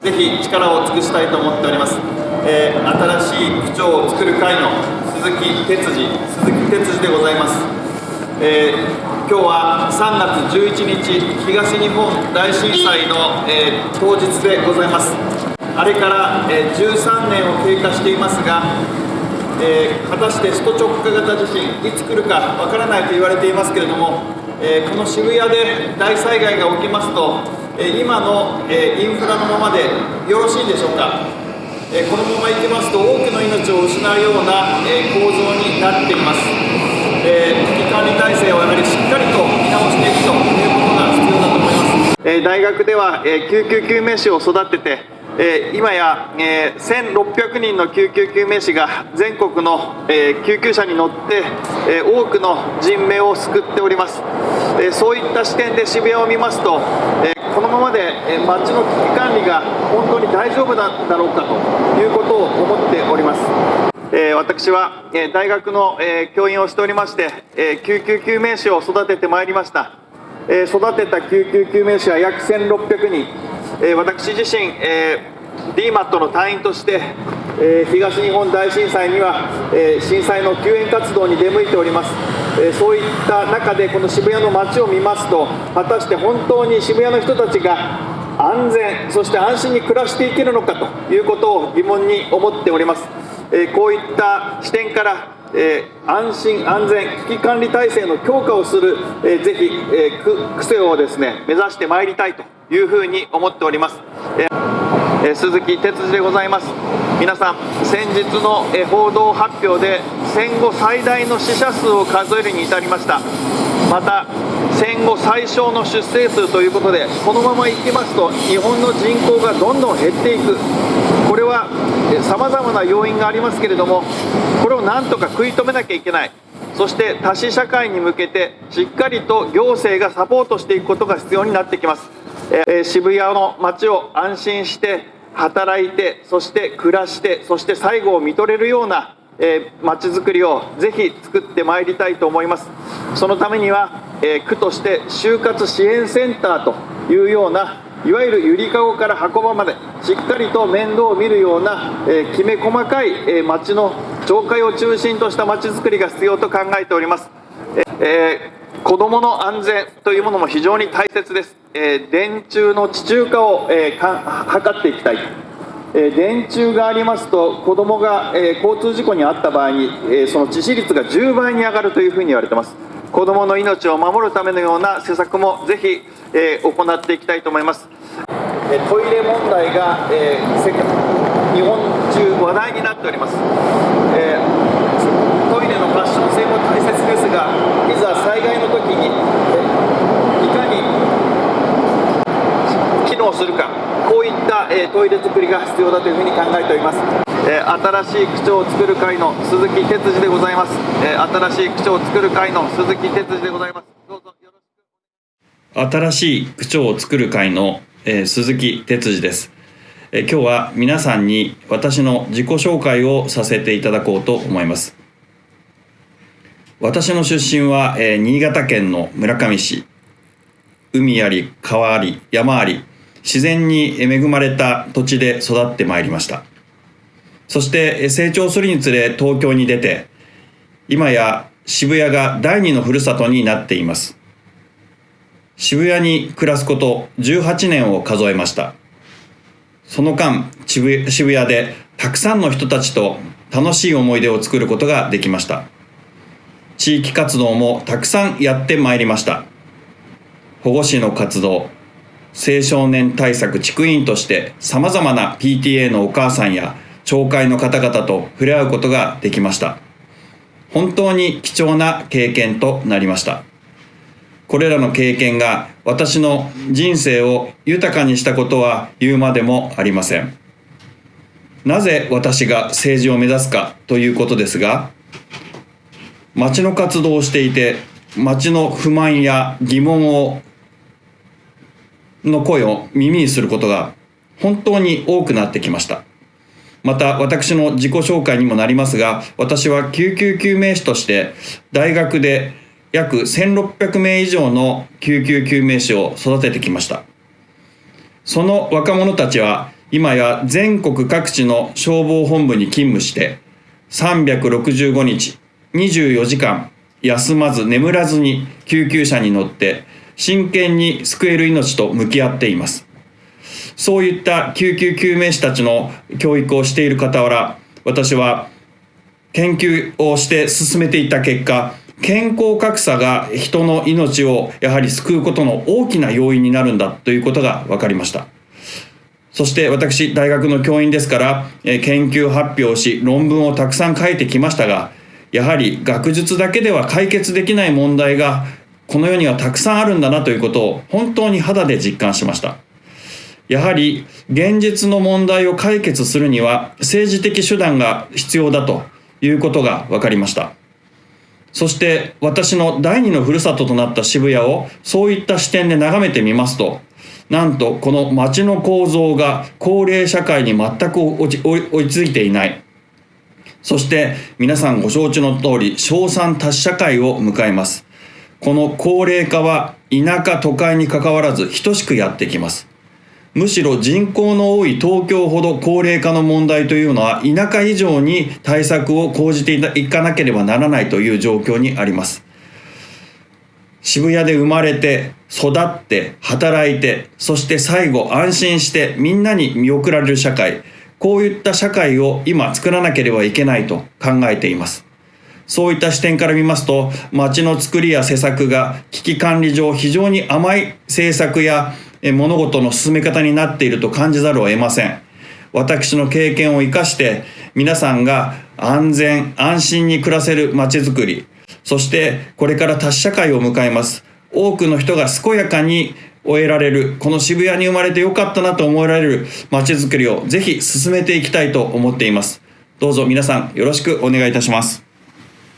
ぜひ力を尽くしたいと思っております、えー、新しい区長を作る会の鈴木哲司鈴木哲司でございます、えー、今日は3月11日東日本大震災の、えー、当日でございます。あれから、え13年を経過していますがえ、果たして首都直下型地震いつ来るかわからないと言われていますけれども、え、この渋谷で大災害が起きますと、え、今の、えインフラのままでよろしいでしょうか、えこのままいきますと多くの命を失うような、え構造になっています、え危機管理体制をやはりしっかりと見直していくということが必要だと思います、え大学では、え救急救命士を育てて今や、えー、1600人の救急救命士が全国の、救急車に乗って、多くの人命を救っております、そういった視点で渋谷を見ますと、このままで、え街の危機管理が本当に大丈夫なんだろうかということを思っております。私は、大学の、教員をしておりまして、救急救命士を育ててまいりました、育てた救急救命士は約1600人。え私自身、えー、DMAT の隊員として、え、東日本大震災には、え、震災の救援活動に出向いております、えそういった中でこの渋谷の街を見ますと果たして本当に渋谷の人たちが安全そして安心に暮らしていけるのかということを疑問に思っております、えこういった視点からえー、安心安全危機管理体制の強化をする、えー、ぜひ、えー、癖をですね目指してまいりたいというふうに思っております、え、鈴木哲司でございます。皆さん先日の、報道発表で戦後最大の死者数を数えるに至りました。また戦後最小の出生数ということでこのままいきますと日本の人口がどんどん減っていく。これはさまざまな要因がありますけれどもこれをなんとか食い止めなきゃいけない。そして多子社会に向けてしっかりと行政がサポートしていくことが必要になってきます、え渋谷の街を安心して働いてそして暮らしてそして最後を見とれるようなえー、町づくりをぜひ作ってまいりたいと思います。そのためには、えー、区として就活支援センターというようないわゆるゆりかごから箱場までしっかりと面倒を見るような、えー、きめ細かい、えー、町の町会を中心とした町づくりが必要と考えております、えー、子どもの安全というものも非常に大切です、えー、電柱の地中化を、えー、か図っていきたい。えー、電柱がありますと子どもが、え、交通事故に遭った場合に、え、その致死率が10倍に上がるというふうに言われてます。子どもの命を守るためのような施策もぜひ、え行っていきたいと思います、えトイレ問題が、え日本中話題になっております、えトイレのファッション性も大切ですがいざ災害の時に、えいかに機能するかこういった、えトイレ作りが必要だというふうに考えておりますえ新しい区長を作る会の鈴木哲司でございます、え新しい区長を作る会の鈴木哲司でございます。どうぞよろしく新しい区長を作る会の、え鈴木哲司です、え今日は皆さんに私の自己紹介をさせていただこうと思います。私の出身は、え新潟県の村上市。海あり川あり山あり。自然に恵まれた土地で育ってまいりましたそして成長するにつれ東京に出て、今や渋谷が第二のふるさとになっています。渋谷に暮らすこと18年を数えました。その間、渋谷でたくさんの人たちと楽しい思い出を作ることができました。地域活動もたくさんやってまいりました。保護司の活動、青少年対策地区委員として様々な PTA のお母さんや町会の方々と触れ合うことができました。本当に貴重な経験となりました。これらの経験が私の人生を豊かにしたことは言うまでもありません。なぜ私が政治を目指すかということですが、町の活動をしていて、町の不満や疑問を、の声を耳にすることが本当に多くなってきました。また私の自己紹介にもなりますが私は救急救命士として大学で約1600名以上の救急救命士を育ててきましたその若者たちは今や全国各地の消防本部に勤務して365日24時間休まず眠らずに救急車に乗って真剣に救える命と向き合っています。そういった救急救命士たちの教育をしている傍ら私は研究をして進めていった結果健康格差が人の命をやはり救うことの大きな要因になるんだということが分かりました。そして私大学の教員ですから研究発表し論文をたくさん書いてきましたがやはり学術だけでは解決できない問題がこの世にはたくさんあるんだなということを本当に肌で実感しました。やはり現実の問題を解決するには政治的手段が必要だということが分かりました。そして私の第二のふるさととなった渋谷をそういった視点で眺めてみますとなんとこの街の構造が高齢社会に全く追いついていない。そして皆さんご承知の通り小産多子社会を迎えます。この高齢化は田舎都会にかかわらず等しくやってきます。むしろ人口の多い東京ほど高齢化の問題というのは田舎以上に対策を講じていかなければならないという状況にあります。渋谷で生まれて育って働いてそして最後安心してみんなに見送られる社会。こういった社会を今作らなければいけないと考えています。そういった視点から見ますと街の作りや施策が危機管理上非常に甘い政策や物事の進め方になっていると感じざるを得ません。私の経験を生かして皆さんが安全安心に暮らせる街づくりそしてこれから多社会を迎えます。多くの人が健やかに終えられるこの渋谷に生まれてよかったなと思えられる街づくりをぜひ進めていきたいと思っています。どうぞ皆さんよろしくお願いいたします。